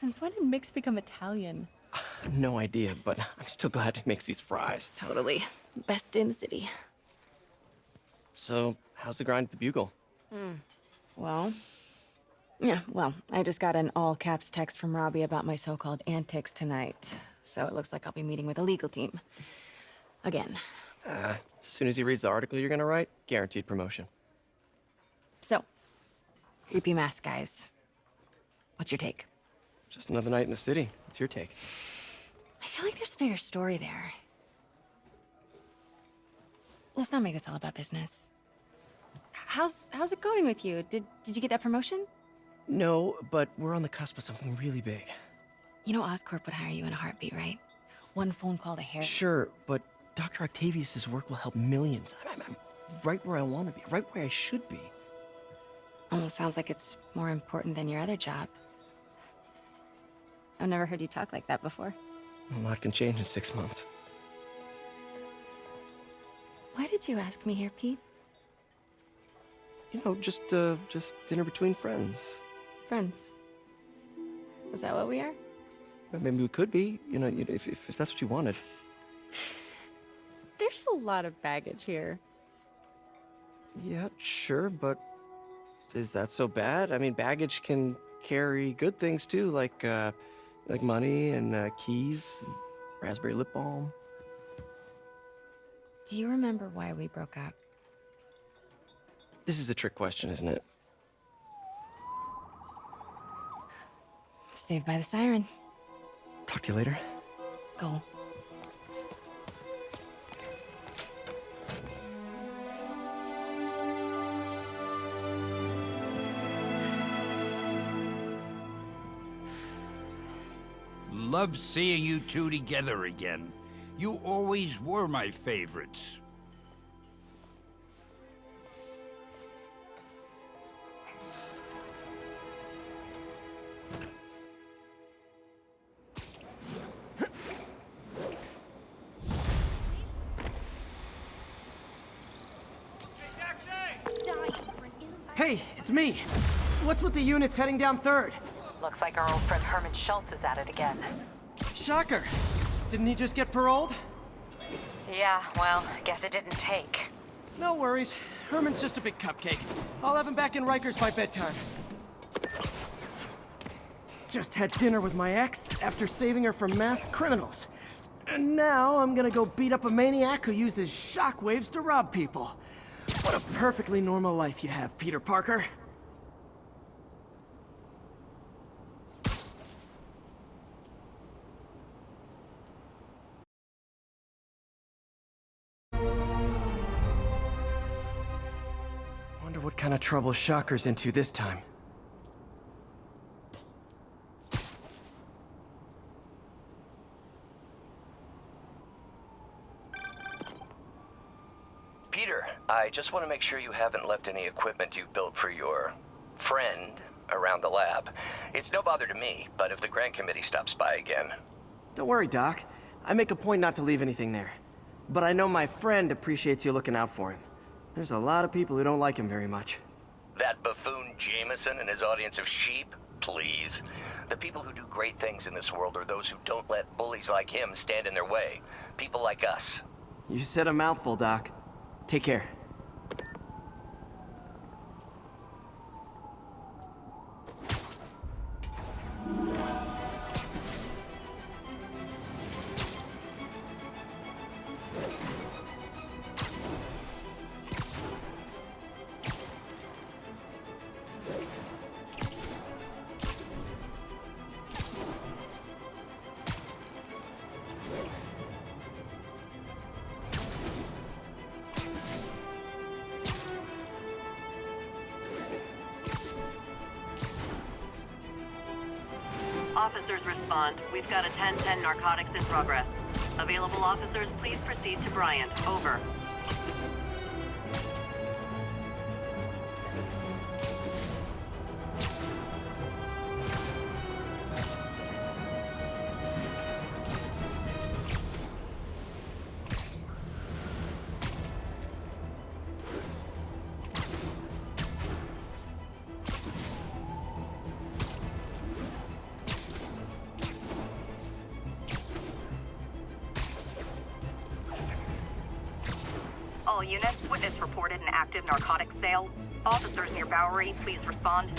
Since when did Mix become Italian? No idea, but I'm still glad he makes these fries. Totally. Best in the city. So, how's the grind at the Bugle? Hmm. Well, yeah, well, I just got an all caps text from Robbie about my so called antics tonight. So it looks like I'll be meeting with a legal team. Again. As soon as he reads the article you're gonna write, guaranteed promotion. So, creepy mask guys. What's your take? Just another night in the city. What's your take? I feel like there's a bigger story there. Let's not make this all about business. How's how's it going with you? Did did you get that promotion? No, but we're on the cusp of something really big. You know Oscorp would hire you in a heartbeat, right? One phone call to Harry. Sure, but Dr. Octavius's work will help millions. I'm, I'm right where I want to be, right where I should be. Almost sounds like it's more important than your other job. I've never heard you talk like that before. A lot can change in six months. Why did you ask me here, Pete? You know, just uh, just dinner between friends. Friends. Is that what we are? Well, Maybe we could be. You know, you know, if, if if that's what you wanted. There's a lot of baggage here. Yeah, sure, but is that so bad? I mean, baggage can carry good things too, like uh, like money and uh, keys, and raspberry lip balm. Do you remember why we broke up? This is a trick question, isn't it? Saved by the siren. Talk to you later. Go. Love seeing you two together again. You always were my favorites. Hey, it's me. What's with the units heading down third? Looks like our old friend Herman Schultz is at it again. Shocker. Didn't he just get paroled? Yeah, well, guess it didn't take. No worries. Herman's just a big cupcake. I'll have him back in Rikers by bedtime. Just had dinner with my ex after saving her from masked criminals. And now I'm gonna go beat up a maniac who uses shockwaves to rob people. What a perfectly normal life you have, Peter Parker. Kind of trouble Shocker's into this time. Peter, I just want to make sure you haven't left any equipment you've built for your friend around the lab. It's no bother to me, but if the grant committee stops by again, Don't worry, Doc. I make a point not to leave anything there. But I know my friend appreciates you looking out for him. There's a lot of people who don't like him very much. that buffoon Jameson and his audience of sheep, please. The people who do great things in this world are those who don't let bullies like him stand in their way. People like us. You said a mouthful, Doc. Take care. Officers respond. We've got a 1010 narcotics in progress. Available officers, please proceed to Bryant. Over. Bowery,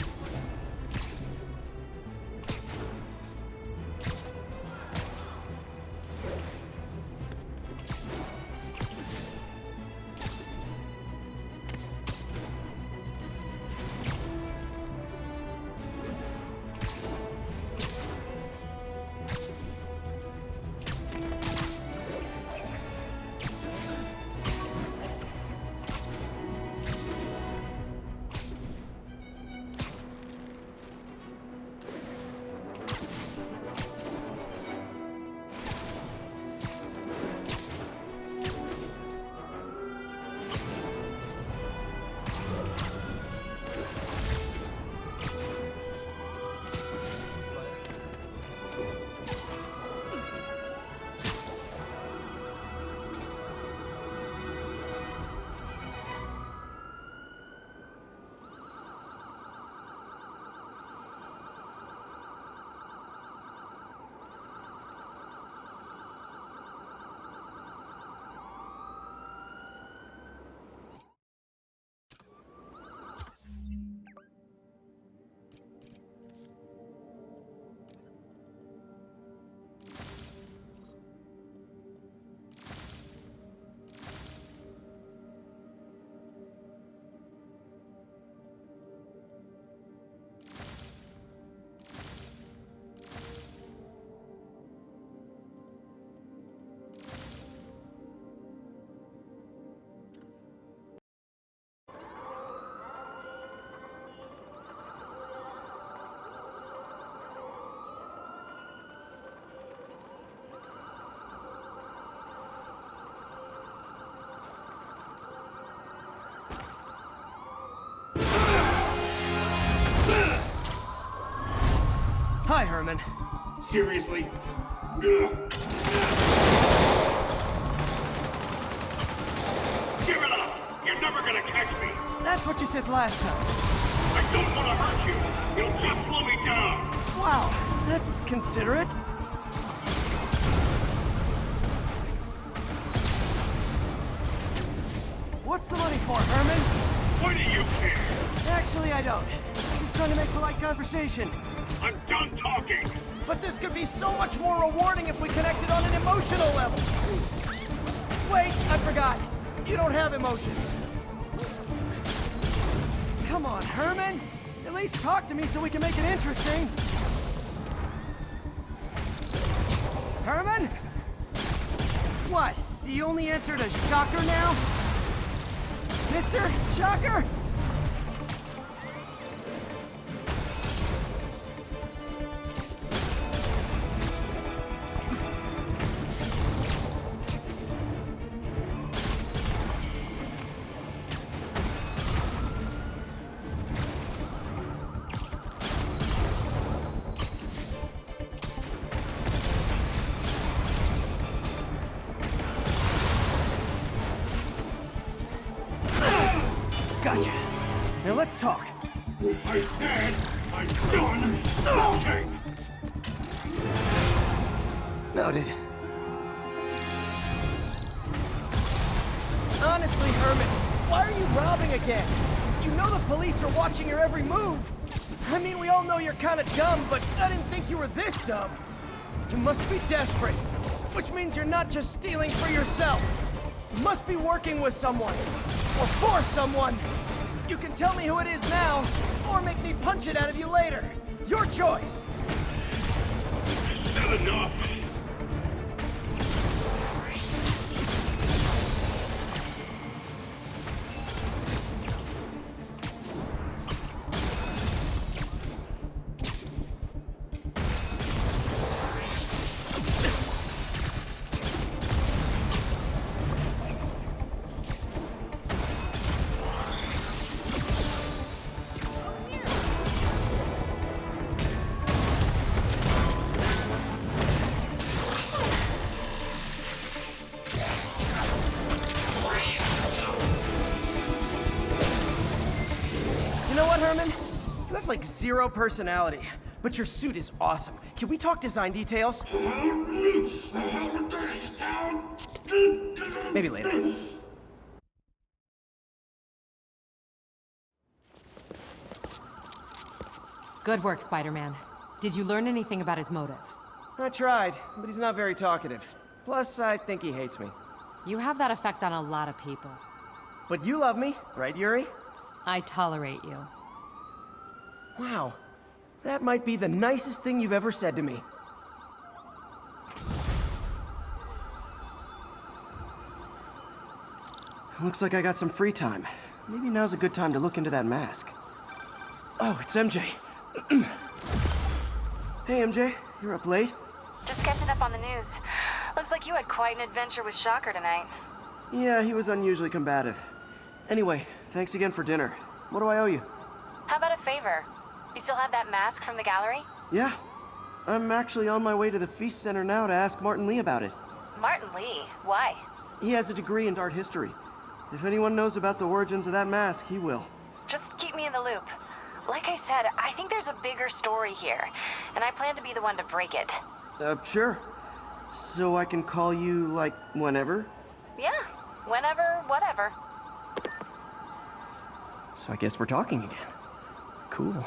please respond. Hi, Seriously? Give it up! You're never gonna catch me! That's what you said last time. I don't want to hurt you! You'll just slow me down! Wow, that's considerate. What's the money for, Herman? Why do you care? Actually, I don't. I'm Just trying to make polite conversation. Talking! But this could be so much more rewarding if we connected on an emotional level. Wait, I forgot. You don't have emotions. Come on, Herman. At least talk to me so we can make it interesting. Herman? What? You only answer to Shocker now? Mr. Shocker? Just stealing for yourself. You must be working with someone, or for someone. You can tell me who it is now, or make me punch it out of you later. Your choice. Enough! like zero personality. But your suit is awesome. Can we talk design details? Maybe later. Good work, Spider-Man. Did you learn anything about his motive? I tried, but he's not very talkative. Plus, I think he hates me. You have that effect on a lot of people. But you love me, right, Yuri? I tolerate you. Wow. That might be the nicest thing you've ever said to me. Looks like I got some free time. Maybe now's a good time to look into that mask. Oh, it's MJ. hey, MJ. You're up late? Just catching up on the news. Looks like you had quite an adventure with Shocker tonight. Yeah, he was unusually combative. Anyway, thanks again for dinner. What do I owe you? How about a favor? You still have that mask from the gallery? Yeah. I'm actually on my way to the Feast Center now to ask Martin Li about it. Martin Li? Why? He has a degree in art history. If anyone knows about the origins of that mask, he will. Just keep me in the loop. Like I said, I think there's a bigger story here, and I plan to be the one to break it. Uh, sure. So I can call you, like, whenever? Yeah, whenever, whatever. So I guess we're talking again. Cool.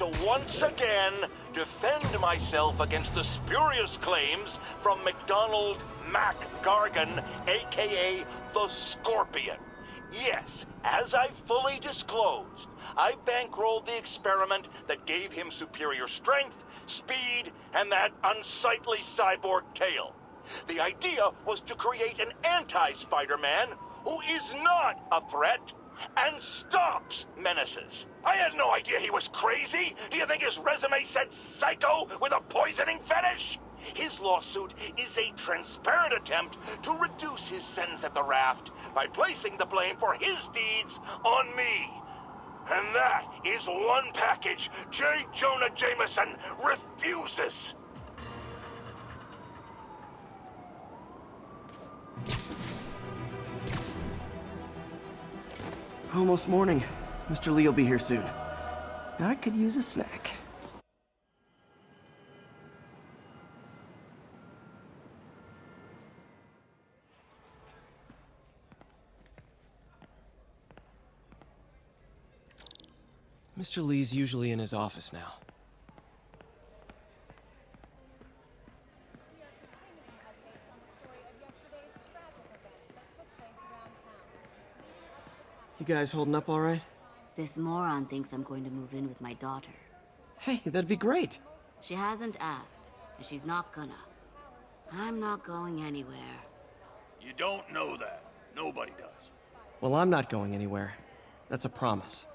To once again defend myself against the spurious claims from MacDonald Mac Gargan, aka the Scorpion. Yes, as I fully disclosed, I bankrolled the experiment that gave him superior strength, speed, and that unsightly cyborg tail. The idea was to create an anti-Spider-Man who is not a threat and stops menaces. I had no idea he was crazy. Do you think his resume said psycho with a poisoning fetish? His lawsuit is a transparent attempt to reduce his sentence at the raft by placing the blame for his deeds on me. And that is one package J. Jonah Jameson refuses. Almost morning. Mr. Li will be here soon. I could use a snack. Mr. Li's usually in his office now. You guys holding up all right? This moron thinks I'm going to move in with my daughter. Hey, that'd be great. She hasn't asked, and she's not gonna. I'm not going anywhere. You don't know that. Nobody does. Well, I'm not going anywhere. That's a promise.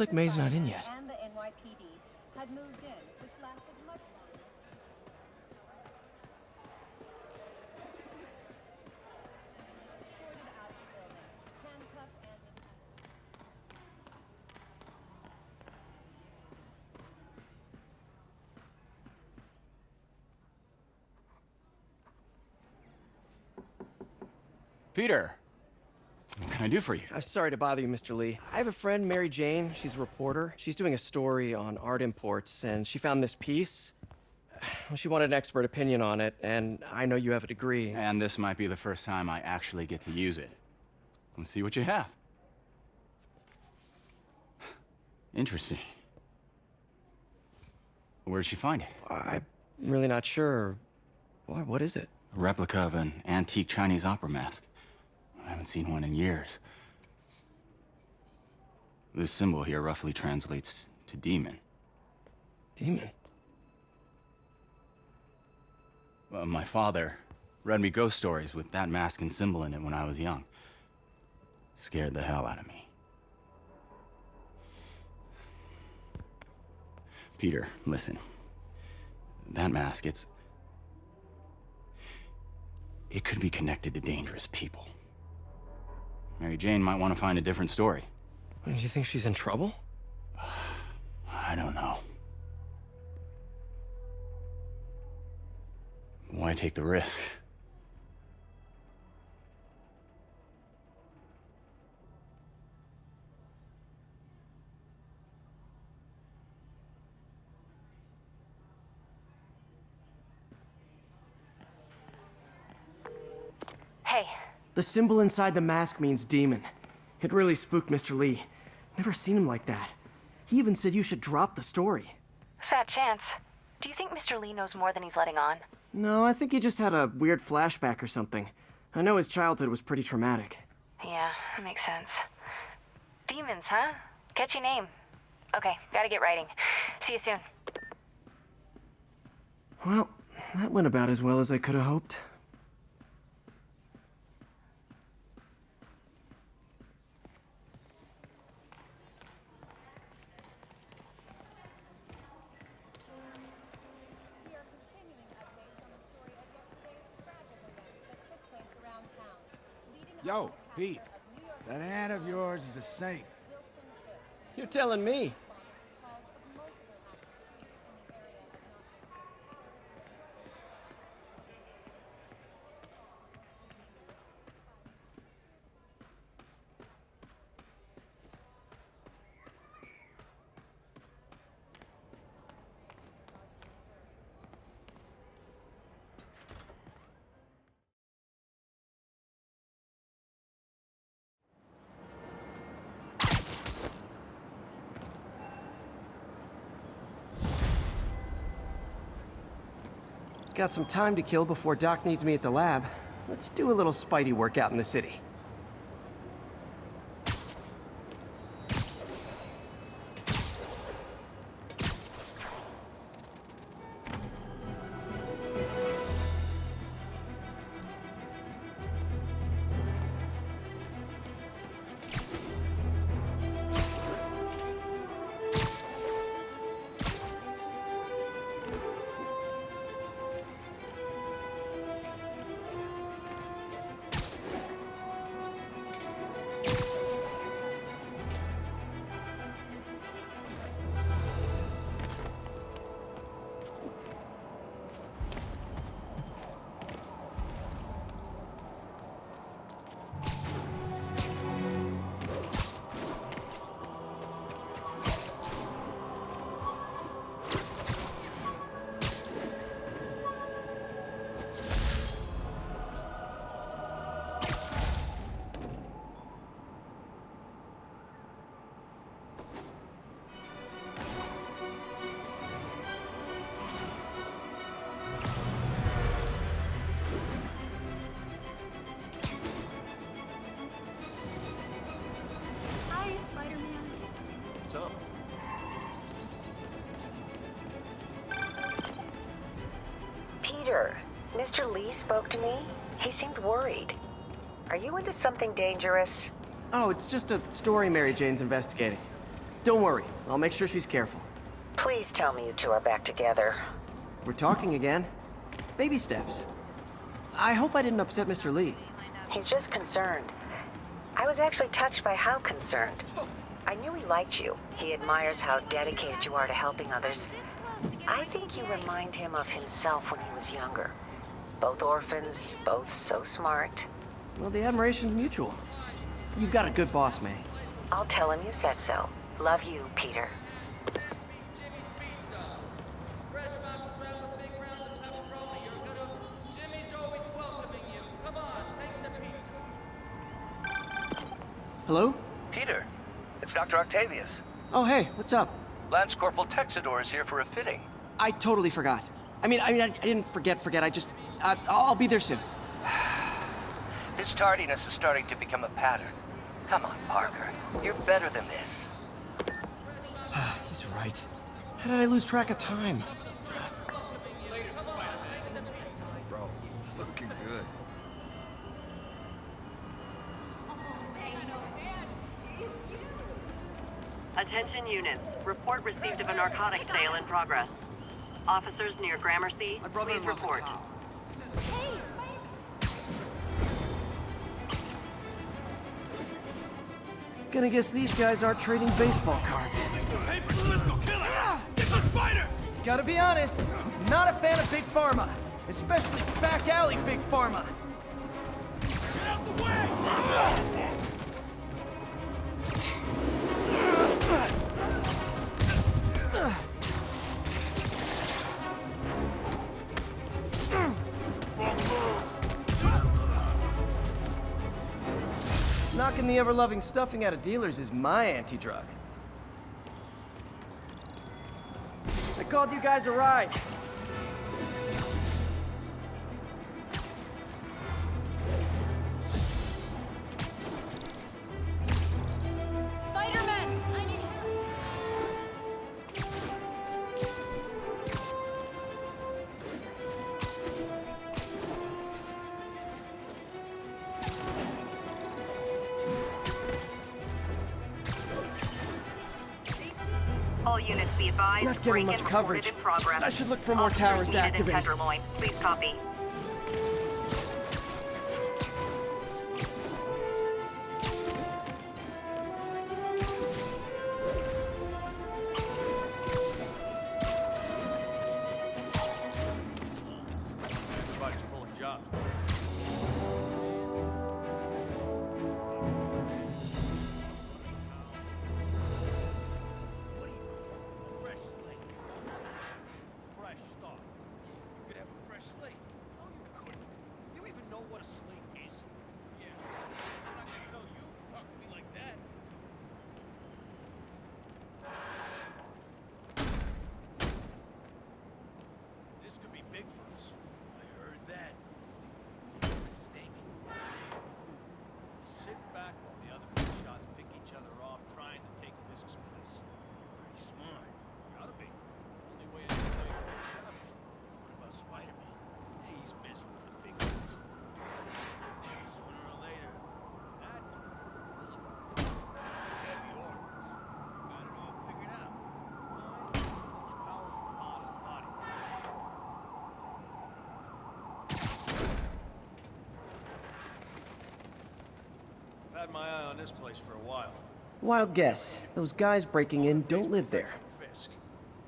Like May's not in yet. And the NYPD had moved in, which lasted much longer. Escorted out of the building, handcuffed and in Peter, what can I do for you? I'm sorry to bother you, Mr. Li. I have a friend, Mary Jane. She's a reporter. She's doing a story on art imports, and she found this piece. Well, she wanted an expert opinion on it, and I know you have a degree. And this might be the first time I actually get to use it. Let's see what you have. Interesting. Where'd she find it? I'm really not sure. Why, what is it? A replica of an antique Chinese opera mask. I haven't seen one in years. This symbol here roughly translates to demon. Demon? Well, my father read me ghost stories with that mask and symbol in it when I was young. Scared the hell out of me. Peter, listen. That mask, it's. It could be connected to dangerous people. Mary Jane might want to find a different story. Do you think she's in trouble? I don't know. Why take the risk? Hey, The symbol inside the mask means demon. It really spooked Mr. Li. Never seen him like that. He even said you should drop the story. fat chance. Do you think Mr. Li knows more than he's letting on? No, I think he just had a weird flashback or something. I know his childhood was pretty traumatic. Yeah, that makes sense. Demons, huh? Catchy name. Okay, gotta get writing. See you soon. Well, that went about as well as I could have hoped. Yo, Pete. That hand of yours is a saint. You're telling me. Got some time to kill before Doc needs me at the lab. Let's do a little Spidey workout in the city. Peter, Mr. Li spoke to me. He seemed worried. Are you into something dangerous? Oh, it's just a story Mary Jane's investigating. Don't worry, I'll make sure she's careful. Please tell me you two are back together. We're talking again. Baby steps. I hope I didn't upset Mr. Li. He's just concerned. I was actually touched by how concerned. I knew he liked you. He admires how dedicated you are to helping others. I think you remind him of himself when he was younger. Both orphans, both so smart. Well, the admiration's mutual. You've got a good boss, May. I'll tell him you said so. Love you, Peter. Hello? Peter, it's Dr. Octavius. Oh, hey, what's up? Lance Corporal Texador is here for a fitting. I totally forgot. I mean, I mean, I, I didn't forget, forget. I just, uh, I'll I'll be there soon. this tardiness is starting to become a pattern. Come on, Parker. You're better than this. He's right. How did I lose track of time? Bro, looking good. Attention units. Report received of a narcotic sale in progress. Officers near Gramercy, please report. Gonna guess these guys aren't trading baseball cards. Hey, let's go kill her! Get the spider! Gotta be honest, not a fan of Big Pharma. Especially back alley Big Pharma. Get out the way! The ever-loving stuffing out of dealers is my anti-drug. I called you guys a ride. All units be advised. Not getting much coverage. reported in progress. I should look for more towers to activate. Tenderloin. Please copy. Had my eye on this place for a while. Wild guess. Those guys breaking in don't live there. Fisk.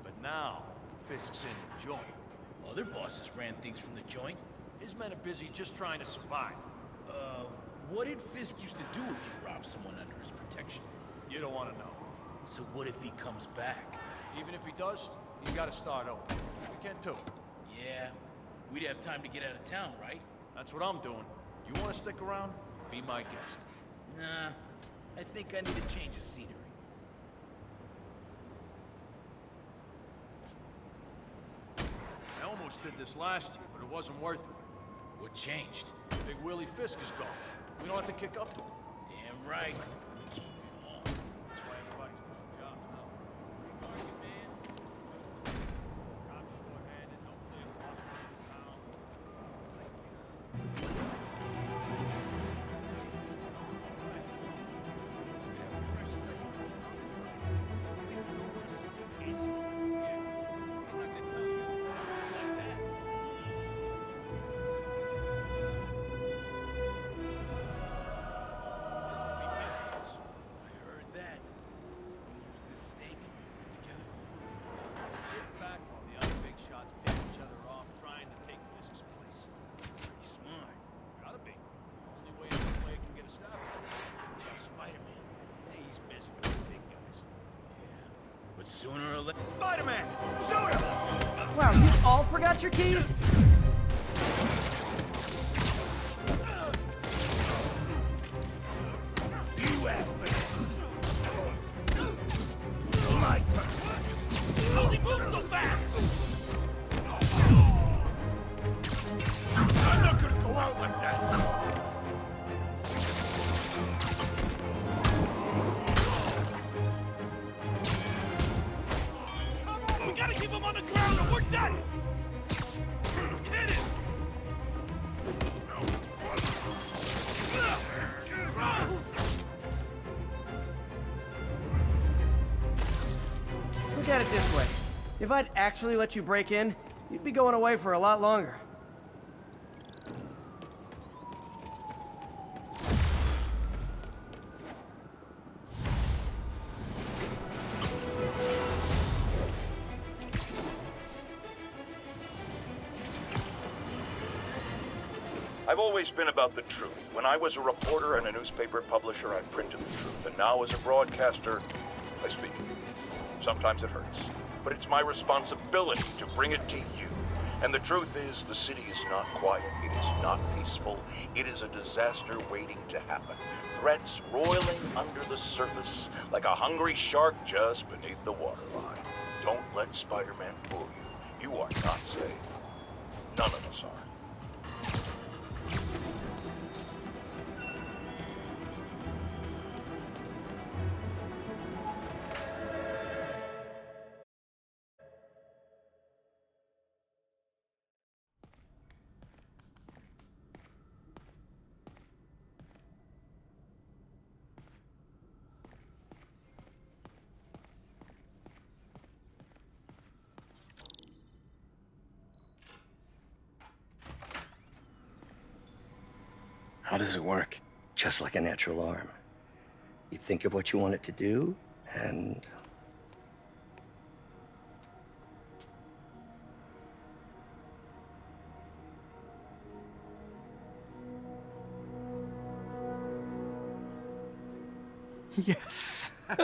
But now, Fisk's in the joint. Other bosses ran things from the joint. His men are busy just trying to survive. Uh, what did Fisk used to do if he robbed someone under his protection? You don't want to know. So what if he comes back? Even if he does, he's got to start over. We can too. Yeah, we'd have time to get out of town, right? That's what I'm doing. You want to stick around? Be my guest. Nah, I think I need a change of scenery. I almost did this last year, but it wasn't worth it. What changed? Big Willie Fisk is gone. We don't have to kick up to him. Damn right. Sooner or later... Spider-Man! Shoot him! Wow, you all forgot your keys? I'd actually let you break in, you'd be going away for a lot longer. I've always been about the truth. When I was a reporter and a newspaper publisher, I printed the truth. And now as a broadcaster, I speak. Sometimes it hurts. But it's my responsibility to bring it to you. And the truth is, the city is not quiet. It is not peaceful. It is a disaster waiting to happen. Threats roiling under the surface like a hungry shark just beneath the waterline. Don't let Spider-Man fool you. You are not safe. None of us are. Does it work? Just like a natural arm. You think of what you want it to do, and Yes.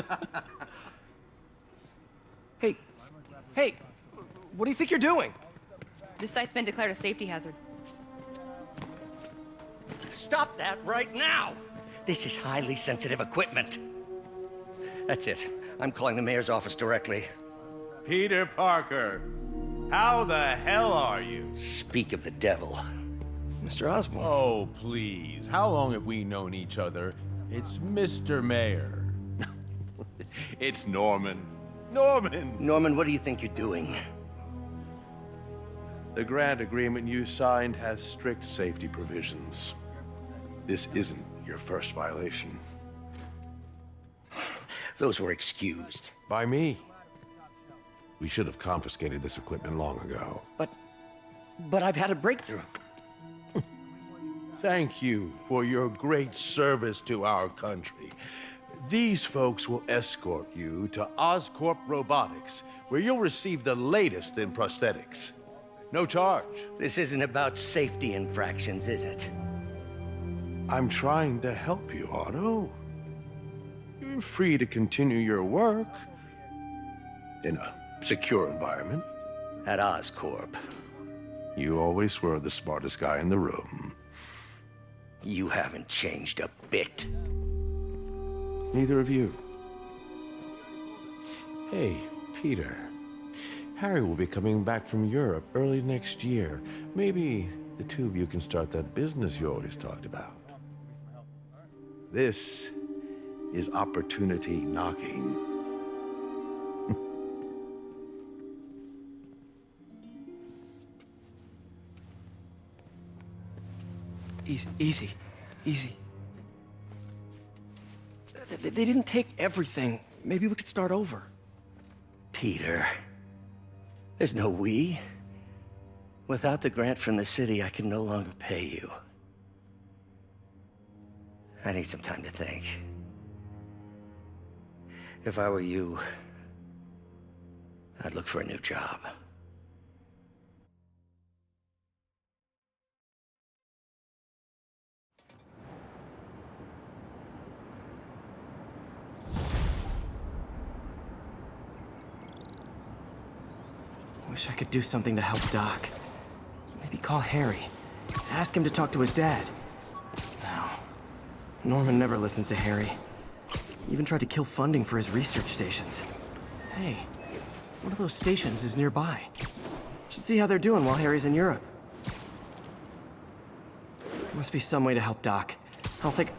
hey, hey, what do you think you're doing? This site's been declared a safety hazard. Stop that right now! This is highly sensitive equipment. That's it. I'm calling the mayor's office directly. Peter Parker, how the hell are you? Speak of the devil. Mr. Osborn. Oh, please. How long have we known each other? It's Mr. Mayor. it's Norman. Norman! Norman, what do you think you're doing? The grant agreement you signed has strict safety provisions. This isn't your first violation. Those were excused. By me. We should have confiscated this equipment long ago. But... but I've had a breakthrough. Thank you for your great service to our country. These folks will escort you to Oscorp Robotics, where you'll receive the latest in prosthetics. No charge. This isn't about safety infractions, is it? I'm trying to help you, Otto. You're free to continue your work in a secure environment. At Oscorp. You always were the smartest guy in the room. You haven't changed a bit. Neither of you. Hey, Peter. Harry will be coming back from Europe early next year. Maybe the two of you can start that business you always talked about. This is opportunity knocking. Easy, easy, easy. They, they didn't take everything. Maybe we could start over. Peter. There's no we. Without the grant from the city, I can no longer pay you. I need some time to think. If I were you, I'd look for a new job. Wish I could do something to help Doc. Maybe call Harry. Ask him to talk to his dad. No. Norman never listens to Harry. He even tried to kill funding for his research stations. Hey, one of those stations is nearby. Should see how they're doing while Harry's in Europe. There must be some way to help Doc. I don't think...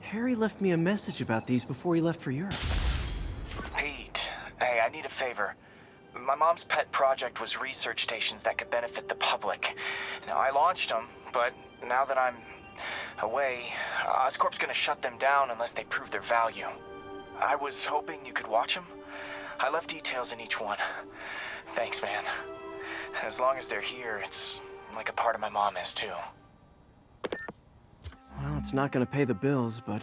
Harry left me a message about these before he left for Europe. Need a favor. My mom's pet project was research stations that could benefit the public. Now, I launched them, but now that I'm away, Oscorp's gonna shut them down unless they prove their value. I was hoping you could watch them. I left details in each one. Thanks, man. As long as they're here, it's like a part of my mom is, too. Well, it's not gonna pay the bills, but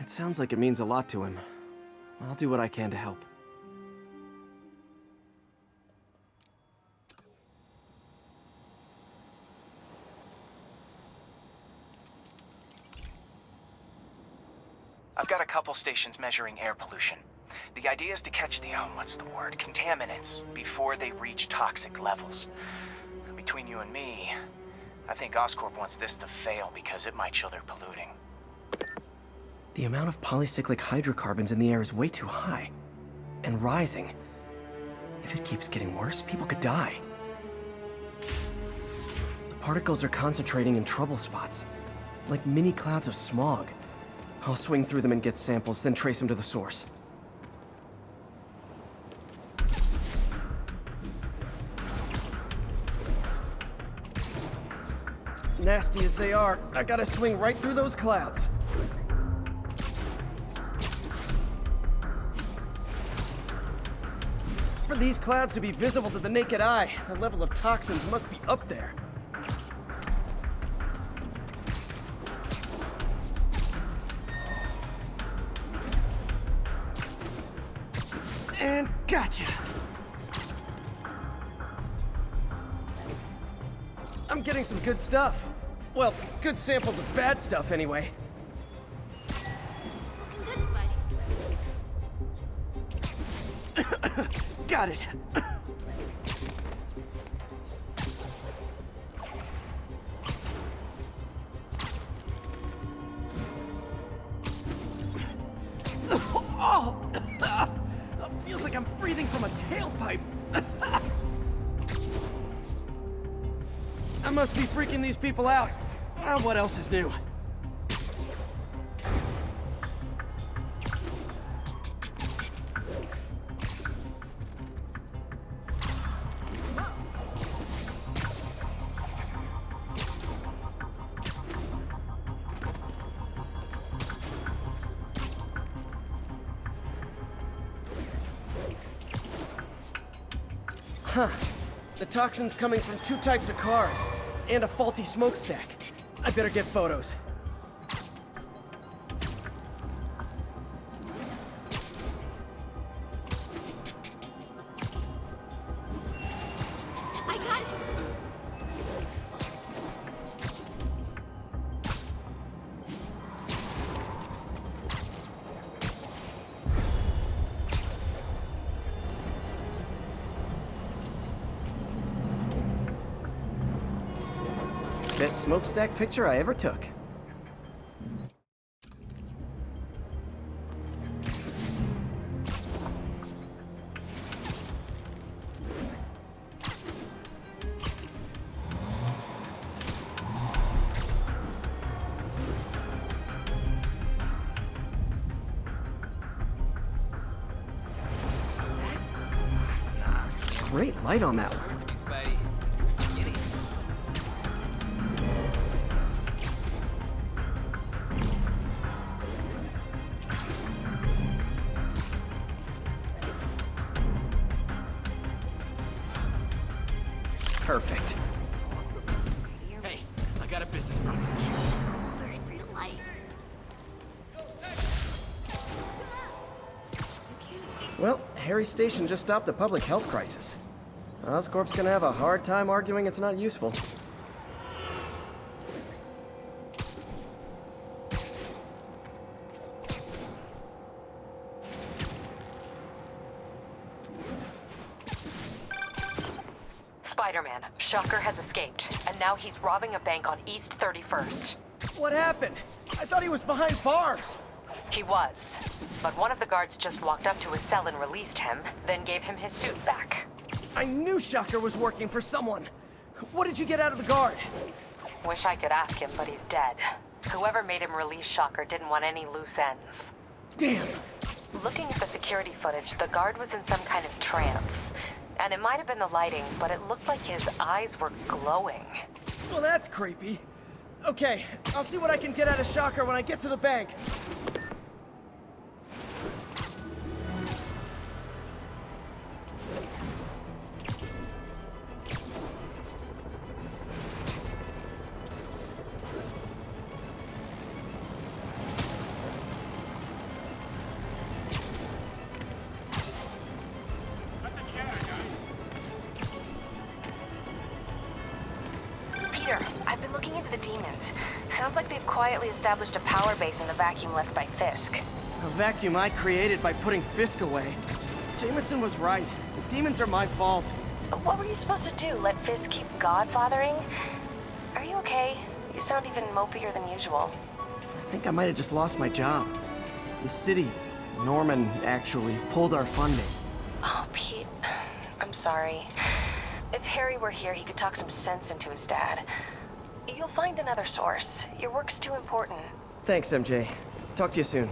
it sounds like it means a lot to him. I'll do what I can to help. I've got a couple stations measuring air pollution. The idea is to catch the, oh, what's the word, contaminants before they reach toxic levels. Between you and me, I think Oscorp wants this to fail because it might show they're polluting. The amount of polycyclic hydrocarbons in the air is way too high. And rising. If it keeps getting worse, people could die. The particles are concentrating in trouble spots. Like mini clouds of smog. I'll swing through them and get samples, then trace them to the source. Nasty as they are, I gotta swing right through those clouds. For these clouds to be visible to the naked eye, the level of toxins must be up there. Gotcha! I'm getting some good stuff. Well, good samples of bad stuff, anyway. Got it. breathing from a tailpipe. I must be freaking these people out. What else is new? Toxin's coming from two types of cars, and a faulty smokestack. I better get photos. Smokestack picture I ever took. Great light on that one. Station just stopped a public health crisis. Oscorp's gonna have a hard time arguing it's not useful. Spider-Man, Shocker has escaped, and now he's robbing a bank on East 31st. What happened? I thought he was behind bars. He was, but one of the guards just walked up to his cell and released him, then gave him his suit back. I knew Shocker was working for someone. What did you get out of the guard? Wish I could ask him, but he's dead. Whoever made him release Shocker didn't want any loose ends. Damn. Looking at the security footage, the guard was in some kind of trance. And it might have been the lighting, but it looked like his eyes were glowing. Well, that's creepy. Okay, I'll see what I can get out of Shocker when I get to the bank. Vacuum left by Fisk. A vacuum I created by putting Fisk away. Jameson was right. The demons are my fault. What were you supposed to do? Let Fisk keep godfathering? Are you okay? You sound even mopier than usual. I think I might have just lost my job. The city, Norman, actually, pulled our funding. Oh, Pete. I'm sorry. If Harry were here, he could talk some sense into his dad. You'll find another source. Your work's too important. Thanks, MJ. Talk to you soon.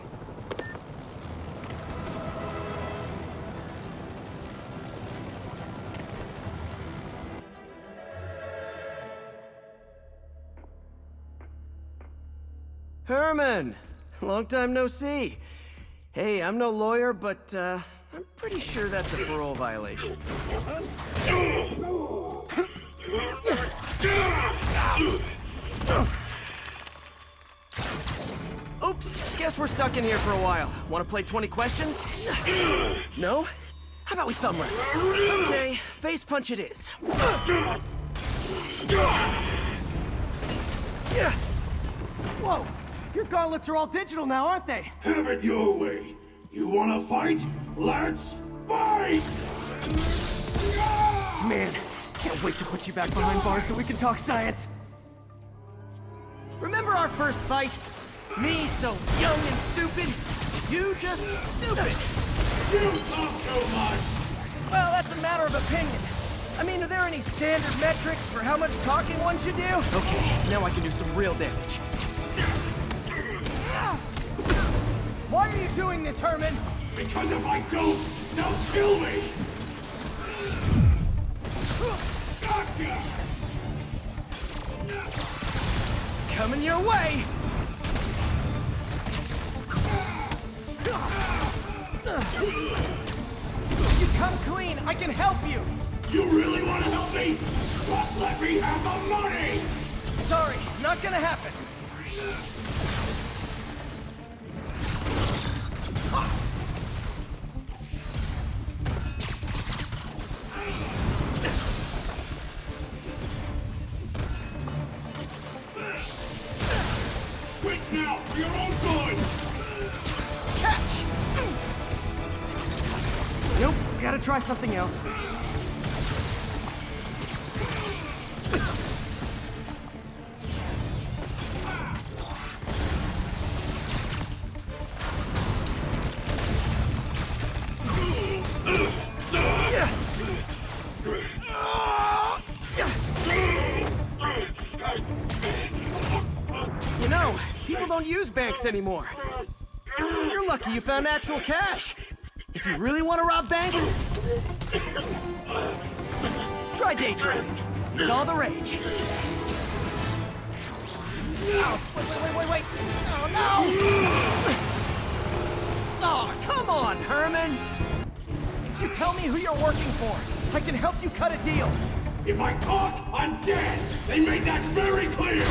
Herman! Long time no see. Hey, I'm no lawyer, but, uh, I'm pretty sure that's a parole violation. guess we're stuck in here for a while. Want to play 20 questions? No? How about we thumb wrestle? Okay, face punch it is. Yeah. Whoa, your gauntlets are all digital now, aren't they? Have it your way. You wanna fight? Let's fight! Man, can't wait to put you back behind bars so we can talk science. Remember our first fight? Me so young and stupid, you just stupid. You talk too much! Well, that's a matter of opinion. I mean, are there any standard metrics for how much talking one should do? Okay, now I can do some real damage. Why are you doing this, Herman? Because if I don't, they'll kill me! Gotcha! Coming your way! You come clean, I can help you! You really want to help me? Just let me have the money! Sorry, not gonna happen. Something else. You know, people don't use banks anymore. You're lucky you found actual cash. If you really want to rob banks, try day. It's all the rage. Oh, wait, wait, wait, wait, wait. Oh, no! Oh, come on, Herman! If You tell me who you're working for. I can help you cut a deal. If I talk, I'm dead! They made that very clear!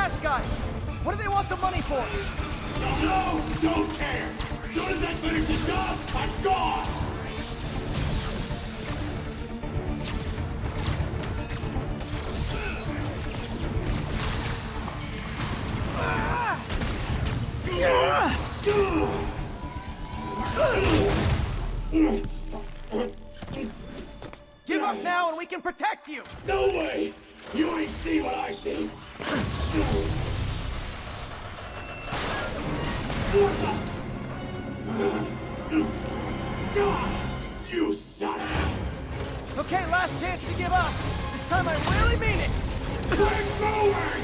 Guys! What do they want the money for? No, don't care. As soon as I finish the job, I'm gone. Give up now and we can protect you! No way! You ain't see what I see. Time I really mean it! Keep moving!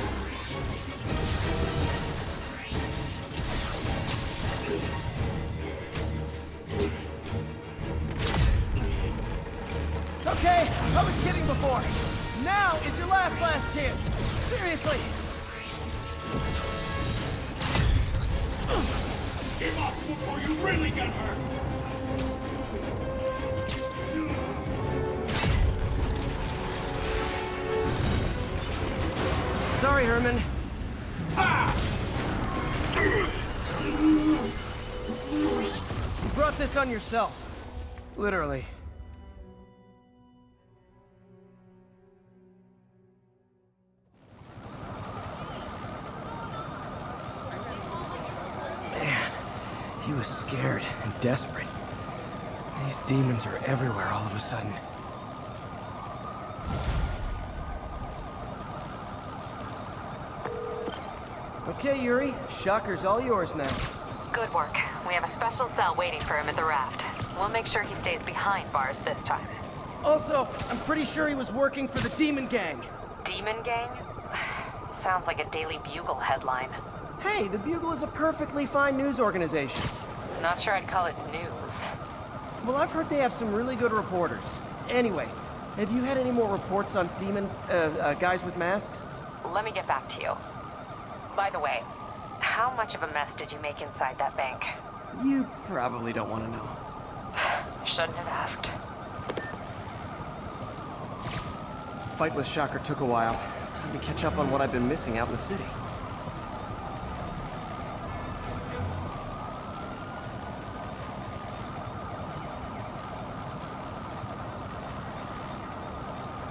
Brought this on yourself. Literally. Man, he was scared and desperate. These demons are everywhere all of a sudden. Okay, Yuri. Shocker's all yours now. Good work. We have a special cell waiting for him at the raft. We'll make sure he stays behind bars this time. Also, I'm pretty sure he was working for the Demon Gang. Demon Gang? Sounds like a Daily Bugle headline. Hey, the Bugle is a perfectly fine news organization. Not sure I'd call it news. Well, I've heard they have some really good reporters. Anyway, have you had any more reports on demon, uh, uh, guys with masks? Let me get back to you. By the way, how much of a mess did you make inside that bank? You probably don't want to know. Shouldn't have asked. Fight with Shocker took a while. Time to catch up on what I've been missing out in the city.